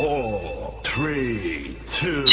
Four, three, two.